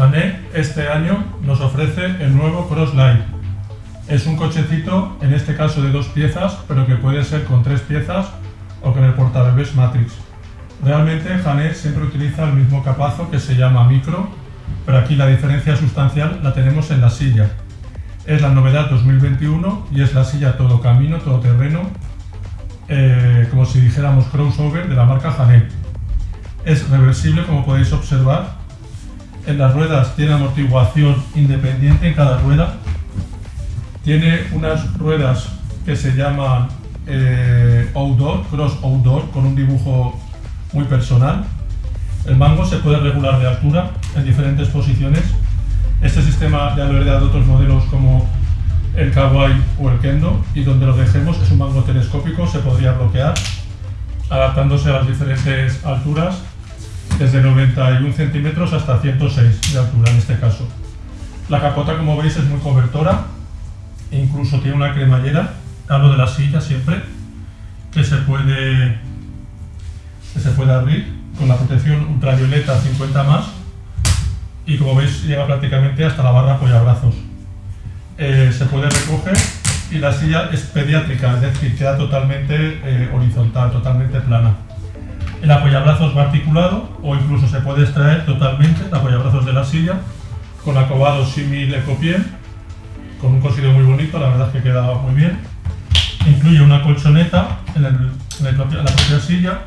Jané este año nos ofrece el nuevo Cross Light. Es un cochecito, en este caso de dos piezas, pero que puede ser con tres piezas o con el portabebés Matrix. Realmente Jané siempre utiliza el mismo capazo que se llama Micro, pero aquí la diferencia sustancial la tenemos en la silla. Es la novedad 2021 y es la silla todo camino, todo terreno, eh, como si dijéramos crossover de la marca Jané. Es reversible como podéis observar. En las ruedas tiene amortiguación independiente en cada rueda. Tiene unas ruedas que se llaman eh, outdoor, cross outdoor, con un dibujo muy personal. El mango se puede regular de altura en diferentes posiciones. Este sistema ya lo he heredado de otros modelos como el Kawaii o el Kendo y donde lo dejemos es un mango telescópico, se podría bloquear adaptándose a las diferentes alturas desde 91 centímetros hasta 106 de altura en este caso. La capota como veis es muy cobertora, incluso tiene una cremallera, hablo de la silla siempre, que se puede, que se abrir con la protección ultravioleta 50 más y como veis llega prácticamente hasta la barra apoyabrazos. Eh, se puede recoger y la silla es pediátrica, es decir, queda totalmente eh, horizontal, totalmente plana. El apoyabrazos va articulado o incluso se puede extraer totalmente el apoyabrazos de la silla con acobado símil ecopié, con un cosido muy bonito, la verdad es que queda muy bien. Incluye una colchoneta en, la propia silla.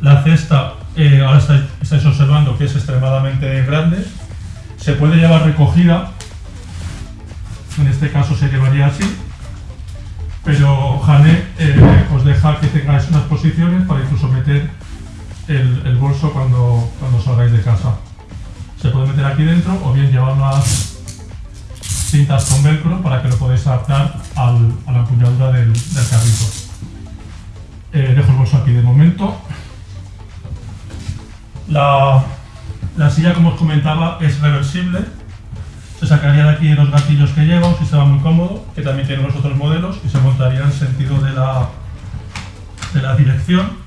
La cesta, eh, ahora estáis, observando que es extremadamente grande. Se puede llevar recogida, en este caso se llevaría así, pero Jane eh, os deja que tengáis unas posiciones para incluso meter el, bolso cuando, cuando salgáis de casa. Se puede meter aquí dentro o bien llevar unas cintas con velcro para que lo podáis adaptar a la empuñadura del, carrito. Eh, dejo el bolso aquí de momento. La, la silla, como os comentaba, es reversible. Se sacaría de aquí los gatillos que lleva, un sistema muy cómodo, que también tiene los otros modelos, y se montaría en sentido de la, de la dirección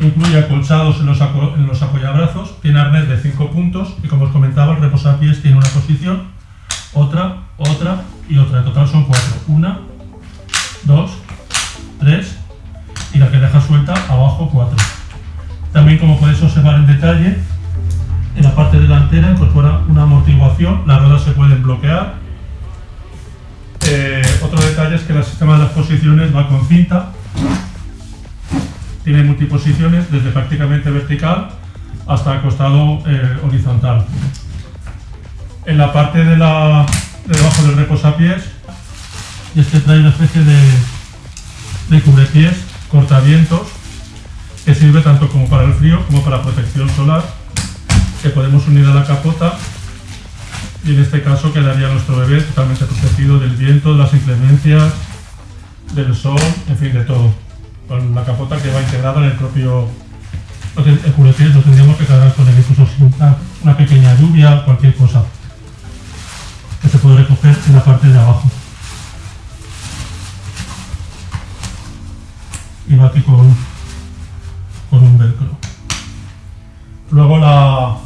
incluye acolchados en los, en los apoyabrazos, tiene arnés de 5 puntos y como os comentaba el reposapiés tiene una posición, otra, otra y otra. En total son 4. Una, dos, tres y la que deja suelta abajo 4. También como podéis observar en detalle, en la parte delantera incorpora una amortiguación, las ruedas se pueden bloquear. Eh, otro detalle es que el sistema de las posiciones va con cinta tiene multiposiciones desde prácticamente vertical hasta acostado eh, horizontal. En la parte de, la, debajo del reposapiés, este trae una especie de, de cubrepiés cortavientos que sirve tanto como para el frío como para protección solar que podemos unir a la capota y en este caso quedaría nuestro bebé totalmente protegido del viento, de las inclemencias, del sol, en fin, de todo con la capota que va integrada en el propio el curepiés lo tendríamos que cargar con él, incluso una, una pequeña lluvia, cualquier cosa que se puede recoger en la parte de abajo. Y va aquí con, con un velcro. Luego la,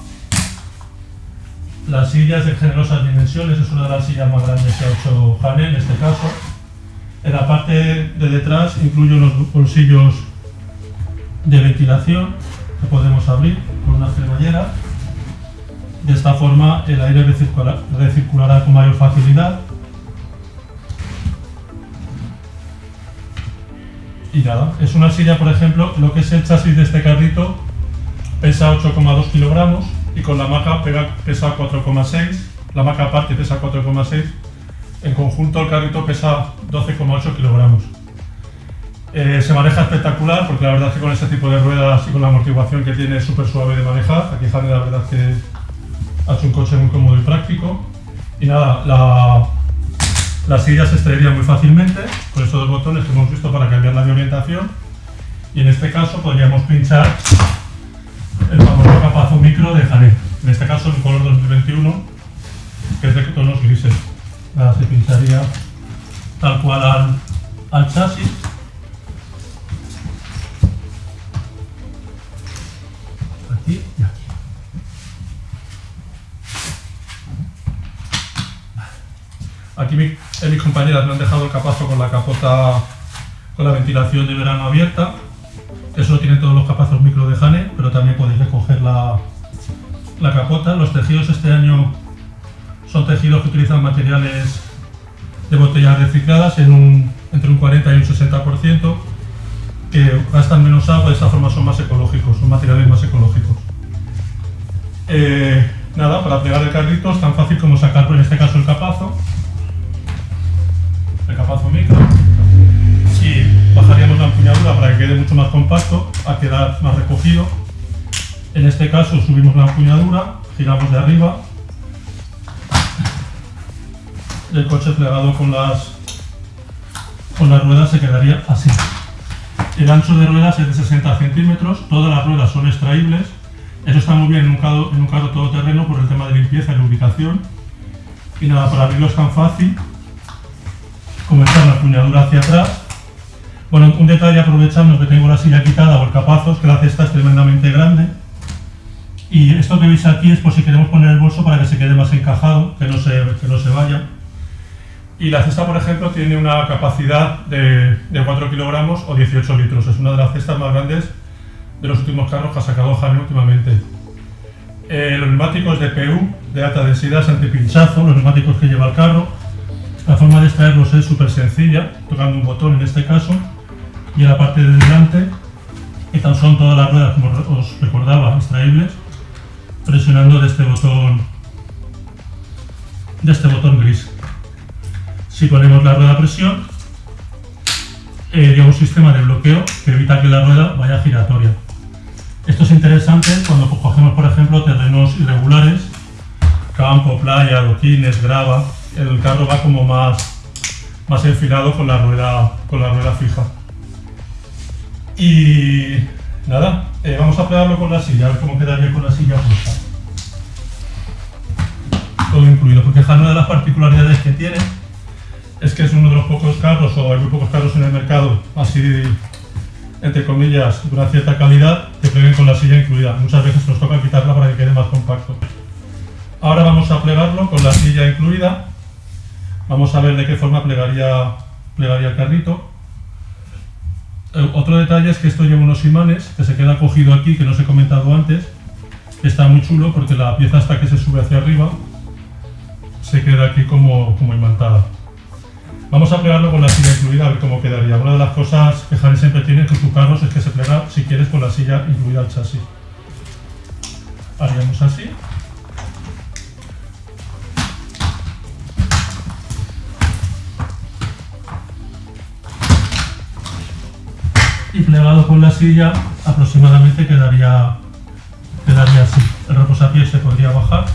la silla es de generosas dimensiones, es una de las sillas más grandes que ha hecho Hane en este caso en la parte de detrás incluye unos bolsillos de ventilación que podemos abrir con una cremallera. De esta forma el aire recirculará con mayor facilidad. Y nada, es una silla, por ejemplo, lo que es el chasis de este carrito pesa 8,2 kilogramos y con la maca pesa 4,6. La maca aparte pesa 4,6 en conjunto el carrito pesa 12,8 kilogramos. Eh, se maneja espectacular porque la verdad es que con este tipo de ruedas y con la amortiguación que tiene es súper suave de manejar. Aquí Jane la verdad es que ha hecho un coche muy cómodo y práctico. Y nada, la, la silla se extraería muy fácilmente con estos dos botones que hemos visto para cambiar la orientación. Y en este caso podríamos pinchar el famoso capazo micro de Jane. En este caso el color 2021, que es de tonos grises la se pintaría tal cual al, al chasis. Aquí y aquí. Aquí mi, eh, mis compañeras me han dejado el capazo con la capota con la ventilación de verano abierta. Eso lo tienen todos los capazos micro de Hane pero también podéis recoger la, la capota. Los tejidos este año son tejidos que utilizan materiales de botellas recicladas en un, entre un 40 y un 60%, que gastan menos agua, de esta forma son más ecológicos, son materiales más ecológicos. Eh, nada, para plegar el carrito es tan fácil como sacar, en este caso, el capazo, el capazo micro, y bajaríamos la empuñadura para que quede mucho más compacto, a quedar más recogido. En este caso subimos la empuñadura, giramos de arriba, el coche plegado con las, con las ruedas se quedaría así. El ancho de ruedas es de 60 centímetros, todas las ruedas son extraíbles, eso está muy bien en un carro, en un carro todoterreno por el tema de limpieza y lubricación. Y nada, para abrirlo es tan fácil como echar la puñadura hacia atrás. Bueno, un detalle aprovechando que tengo la silla quitada o el capazo, es que la cesta es tremendamente grande. Y esto que veis aquí es por si queremos poner el bolso para que se quede más encajado, que no se, que no se vaya. Y la cesta, por ejemplo, tiene una capacidad de, de 4 kilogramos o 18 litros. Es una de las cestas más grandes de los últimos carros que ha sacado Jane últimamente. Eh, los neumáticos de PU, de alta densidad, antipinchazo, los neumáticos que lleva el carro. La forma de extraerlos es súper sencilla, tocando un botón en este caso, y en la parte de delante, estas son todas las ruedas, como os recordaba, extraíbles, presionando de este botón, de este botón gris. Si ponemos la rueda a presión, eh, un sistema de bloqueo que evita que la rueda vaya giratoria. Esto es interesante cuando cogemos, por ejemplo, terrenos irregulares, campo, playa, adoquines, grava, el carro va como más, más enfilado con la, rueda, con la rueda fija. Y nada, eh, vamos a pegarlo con la silla, a ver cómo quedaría con la silla puesta. Todo incluido, porque es una de las particularidades que tiene uno de los pocos carros, o hay muy pocos carros en el mercado, así entre comillas, de una cierta calidad, que pleguen con la silla incluida. Muchas veces nos toca quitarla para que quede más compacto. Ahora vamos a plegarlo con la silla incluida. Vamos a ver de qué forma plegaría, plegaría el carrito. Eh, otro detalle es que esto lleva unos imanes, que se queda cogido aquí, que no os he comentado antes. Está muy chulo porque la pieza hasta que se sube hacia arriba se queda aquí como, como imantada. Vamos a plegarlo con la silla incluida a ver cómo quedaría. Una de las cosas que Jane siempre tiene con sus carros es que se plega, si quieres, con la silla incluida al chasis. Haríamos así. Y plegado con la silla aproximadamente quedaría, quedaría así. El reposapiés se podría bajar.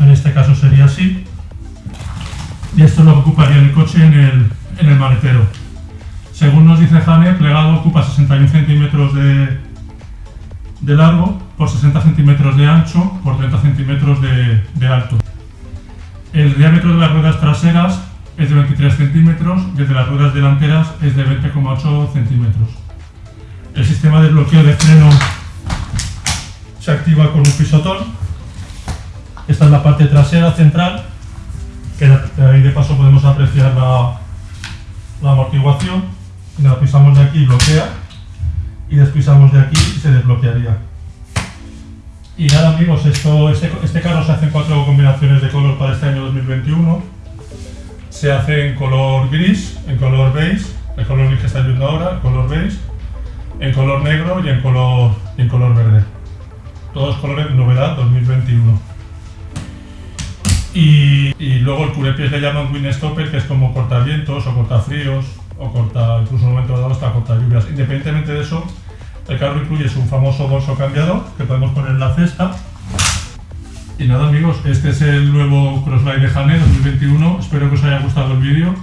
En este caso sería así y esto es lo que ocuparía el coche en el, en el maletero. Según nos dice Jane, plegado ocupa 61 centímetros de, de largo por 60 centímetros de ancho por 30 centímetros de, alto. El diámetro de las ruedas traseras es de 23 centímetros y el de las ruedas delanteras es de 20,8 centímetros. El sistema de bloqueo de freno se activa con un pisotón. Esta es la parte trasera central que ahí de paso podemos apreciar la, la amortiguación. La pisamos de aquí bloquea y despisamos de aquí y se desbloquearía. Y nada amigos, esto, este, este carro se hace en cuatro combinaciones de color para este año 2021. Se hace en color gris, en color beige, el color gris que estáis viendo ahora, el color beige, en color negro y en color, y en color verde. Todos colores novedad 2021. Y, luego el curepies le llaman windstopper, que es como cortavientos o cortafríos, o corta, incluso en un momento dado hasta corta lluvias. Independientemente de eso, el carro incluye su famoso bolso cambiador, que podemos poner en la cesta. Y nada amigos, este es el nuevo Crossline de Jane 2021, espero que os haya gustado el vídeo.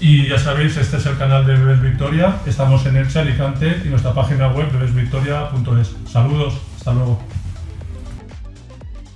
Y ya sabéis, este es el canal de Bebes Victoria, estamos en Elche, Alicante y nuestra página web bebesvictoria.es. Saludos, hasta luego.